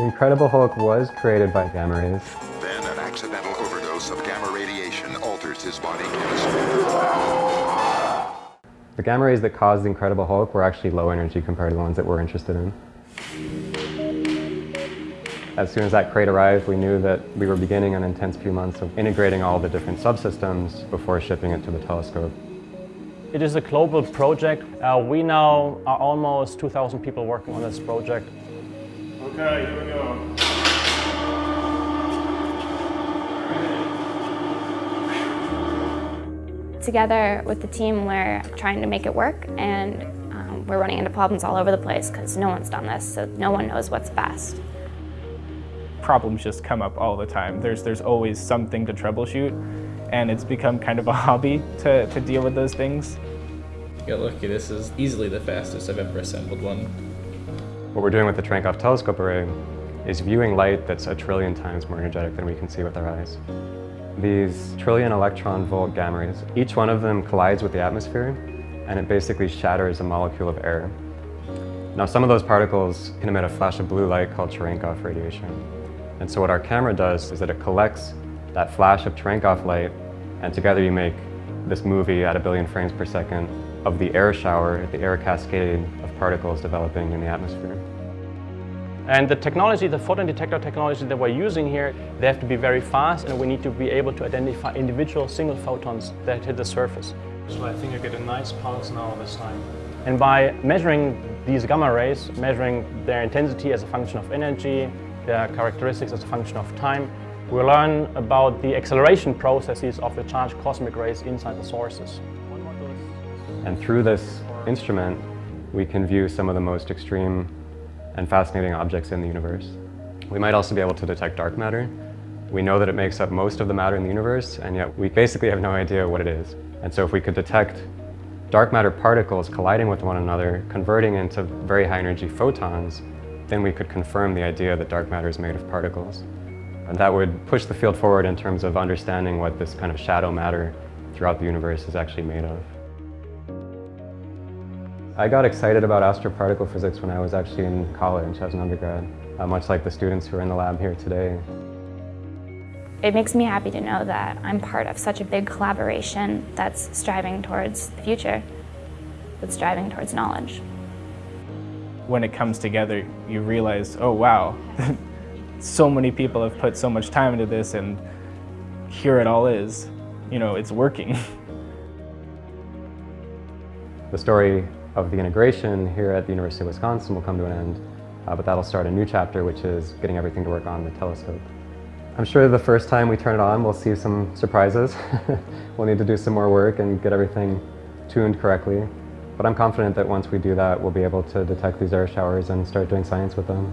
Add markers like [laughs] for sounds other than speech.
The Incredible Hulk was created by gamma rays. Then an accidental overdose of gamma radiation alters his body chemistry. The gamma rays that caused the Incredible Hulk were actually low energy compared to the ones that we're interested in. As soon as that crate arrived, we knew that we were beginning an intense few months of integrating all the different subsystems before shipping it to the telescope. It is a global project. Uh, we now are almost 2,000 people working on this project. Okay, here we go. Together with the team, we're trying to make it work and um, we're running into problems all over the place because no one's done this, so no one knows what's best. Problems just come up all the time. There's, there's always something to troubleshoot and it's become kind of a [laughs] hobby to, to deal with those things. Get lucky, this is easily the fastest I've ever assembled one. What we're doing with the Cherenkov telescope array is viewing light that's a trillion times more energetic than we can see with our eyes. These trillion electron volt gamma rays, each one of them collides with the atmosphere and it basically shatters a molecule of air. Now some of those particles can emit a flash of blue light called Cherenkov radiation. And so what our camera does is that it collects that flash of Cherenkov light and together you make this movie at a billion frames per second of the air shower, the air cascade of particles developing in the atmosphere. And the technology, the photon detector technology that we're using here, they have to be very fast and we need to be able to identify individual single photons that hit the surface. So I think I get a nice pulse now this time. And by measuring these gamma rays, measuring their intensity as a function of energy, their characteristics as a function of time, we learn about the acceleration processes of the charged cosmic rays inside the sources. And through this instrument, we can view some of the most extreme and fascinating objects in the universe. We might also be able to detect dark matter. We know that it makes up most of the matter in the universe, and yet we basically have no idea what it is. And so if we could detect dark matter particles colliding with one another, converting into very high energy photons, then we could confirm the idea that dark matter is made of particles. And that would push the field forward in terms of understanding what this kind of shadow matter throughout the universe is actually made of. I got excited about astroparticle physics when I was actually in college as an undergrad, uh, much like the students who are in the lab here today. It makes me happy to know that I'm part of such a big collaboration that's striving towards the future, that's striving towards knowledge. When it comes together, you realize, oh wow, [laughs] so many people have put so much time into this and here it all is. You know, it's working. [laughs] The story of the integration here at the University of Wisconsin will come to an end, uh, but that'll start a new chapter, which is getting everything to work on the telescope. I'm sure the first time we turn it on, we'll see some surprises. [laughs] we'll need to do some more work and get everything tuned correctly. But I'm confident that once we do that, we'll be able to detect these air showers and start doing science with them.